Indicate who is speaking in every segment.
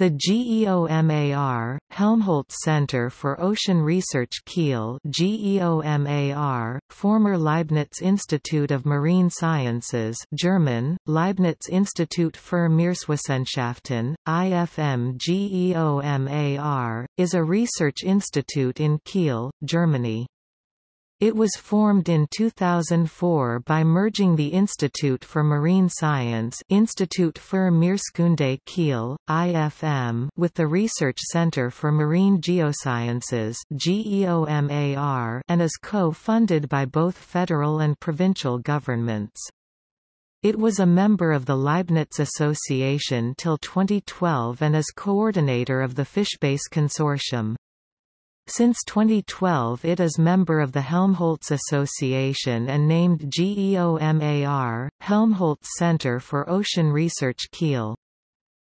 Speaker 1: The GEOMAR, Helmholtz Center for Ocean Research Kiel GEOMAR, former Leibniz Institute of Marine Sciences German, Leibniz Institut für Meereswissenschaften, IFM GEOMAR, is a research institute in Kiel, Germany. It was formed in 2004 by merging the Institute for Marine Science Institut für Meereskunde Kiel, IFM with the Research Center for Marine Geosciences GEOMAR and is co-funded by both federal and provincial governments. It was a member of the Leibniz Association till 2012 and is coordinator of the Fishbase Consortium. Since 2012 it is member of the Helmholtz Association and named GEOMAR, Helmholtz Center for Ocean Research Kiel.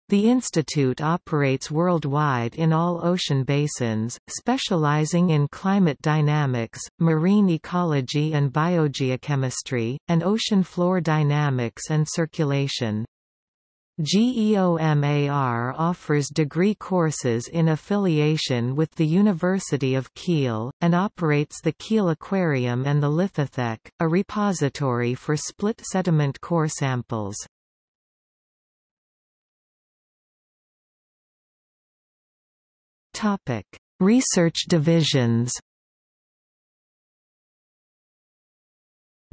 Speaker 1: The institute operates worldwide in all ocean basins, specializing in climate dynamics, marine ecology and biogeochemistry, and ocean floor dynamics and circulation. GEOMAR offers degree courses in affiliation with the University of Kiel, and operates the Kiel Aquarium and the Lithothek, a repository for split sediment core samples. Research divisions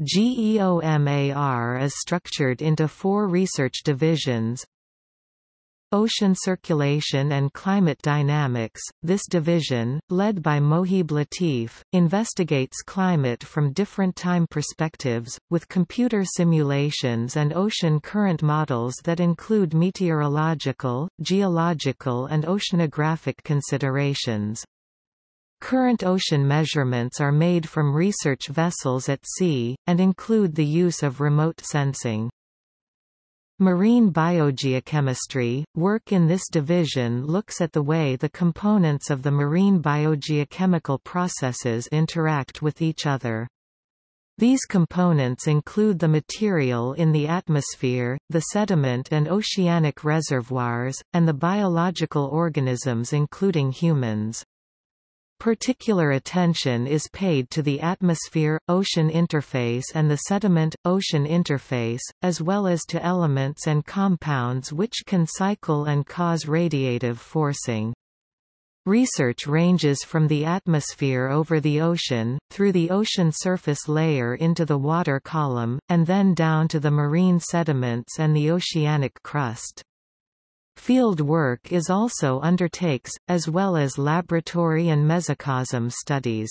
Speaker 1: GEOMAR is structured into four research divisions Ocean Circulation and Climate Dynamics. This division, led by Mohib Latif, investigates climate from different time perspectives, with computer simulations and ocean current models that include meteorological, geological and oceanographic considerations. Current ocean measurements are made from research vessels at sea, and include the use of remote sensing. Marine biogeochemistry, work in this division looks at the way the components of the marine biogeochemical processes interact with each other. These components include the material in the atmosphere, the sediment and oceanic reservoirs, and the biological organisms including humans. Particular attention is paid to the atmosphere-ocean interface and the sediment-ocean interface, as well as to elements and compounds which can cycle and cause radiative forcing. Research ranges from the atmosphere over the ocean, through the ocean surface layer into the water column, and then down to the marine sediments and the oceanic crust. Field work is also undertakes, as well as laboratory and mesocosm studies.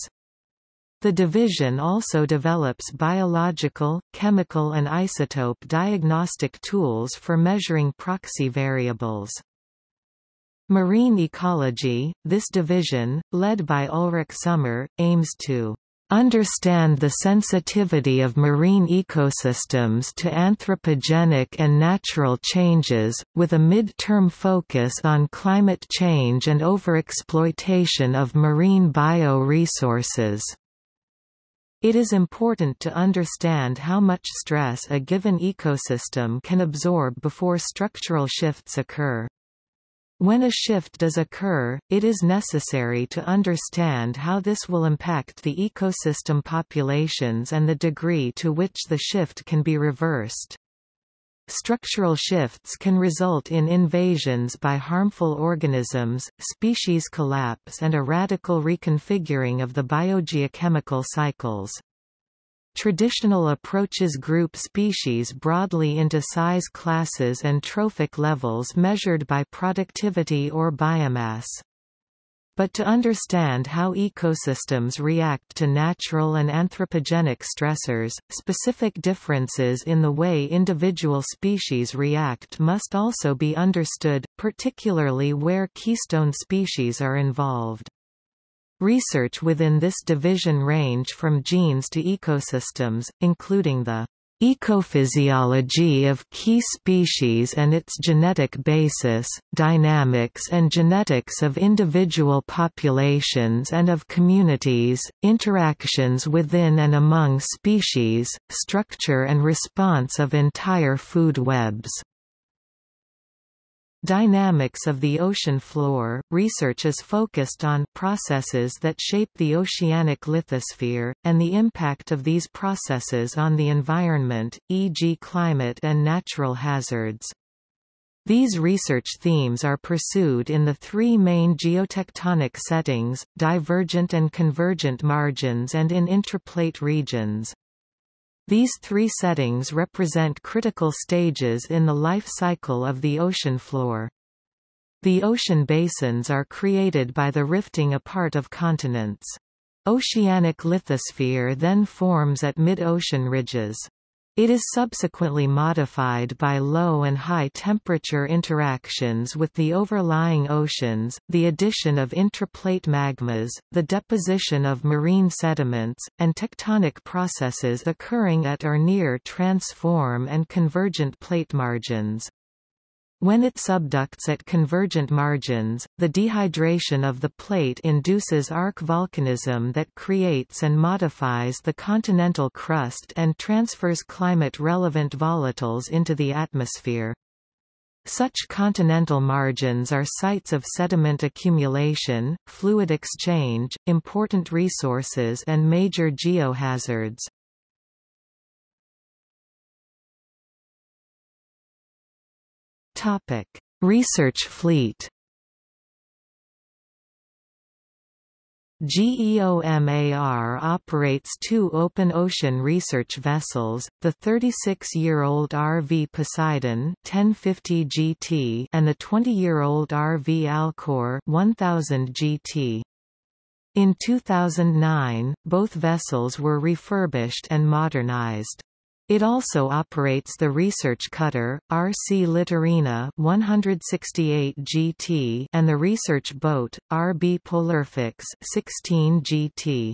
Speaker 1: The division also develops biological, chemical and isotope diagnostic tools for measuring proxy variables. Marine ecology, this division, led by Ulrich Sommer, aims to understand the sensitivity of marine ecosystems to anthropogenic and natural changes, with a mid-term focus on climate change and overexploitation of marine bioresources. It is important to understand how much stress a given ecosystem can absorb before structural shifts occur. When a shift does occur, it is necessary to understand how this will impact the ecosystem populations and the degree to which the shift can be reversed. Structural shifts can result in invasions by harmful organisms, species collapse and a radical reconfiguring of the biogeochemical cycles. Traditional approaches group species broadly into size classes and trophic levels measured by productivity or biomass. But to understand how ecosystems react to natural and anthropogenic stressors, specific differences in the way individual species react must also be understood, particularly where keystone species are involved. Research within this division range from genes to ecosystems, including the ecophysiology of key species and its genetic basis, dynamics and genetics of individual populations and of communities, interactions within and among species, structure and response of entire food webs. Dynamics of the ocean floor – Research is focused on processes that shape the oceanic lithosphere, and the impact of these processes on the environment, e.g. climate and natural hazards. These research themes are pursued in the three main geotectonic settings, divergent and convergent margins and in intraplate regions. These three settings represent critical stages in the life cycle of the ocean floor. The ocean basins are created by the rifting apart of continents. Oceanic lithosphere then forms at mid-ocean ridges. It is subsequently modified by low and high temperature interactions with the overlying oceans, the addition of intraplate magmas, the deposition of marine sediments, and tectonic processes occurring at or near transform and convergent plate margins. When it subducts at convergent margins, the dehydration of the plate induces arc volcanism that creates and modifies the continental crust and transfers climate-relevant volatiles into the atmosphere. Such continental margins are sites of sediment accumulation, fluid exchange, important resources and major geohazards. Topic: Research fleet. GEOMAR operates two open ocean research vessels, the 36-year-old RV Poseidon 1050 GT and the 20-year-old RV Alkor 1000 GT. In 2009, both vessels were refurbished and modernized. It also operates the research cutter, RC Littorina 168 GT and the research boat, RB Polarfuchs 16 GT.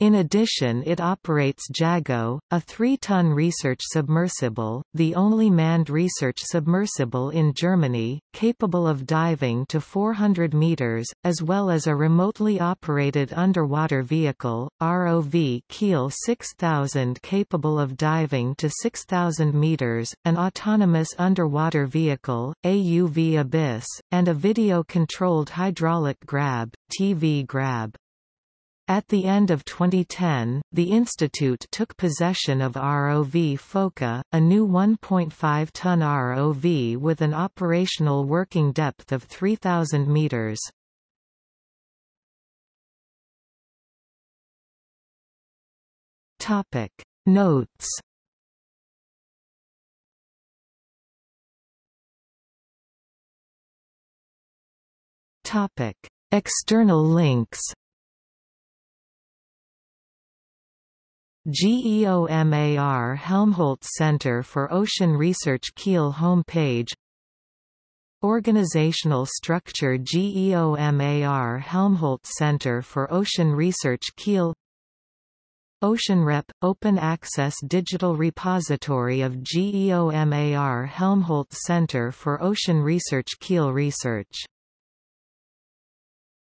Speaker 1: In addition it operates JAGO, a 3-ton research submersible, the only manned research submersible in Germany, capable of diving to 400 meters, as well as a remotely operated underwater vehicle, ROV Kiel 6000 capable of diving to 6,000 meters, an autonomous underwater vehicle, AUV Abyss, and a video-controlled hydraulic grab, TV grab. At the end of 2010, the institute took possession of ROV PHOCA, a new 1.5-ton ROV with an operational working depth of 3,000 meters. Topic Notes Topic External links GEOMAR Helmholtz Center for Ocean Research Kiel homepage. Organizational structure GEOMAR Helmholtz Center for Ocean Research Kiel. OceanRep – Open access digital repository of GEOMAR Helmholtz Center for Ocean Research Kiel Research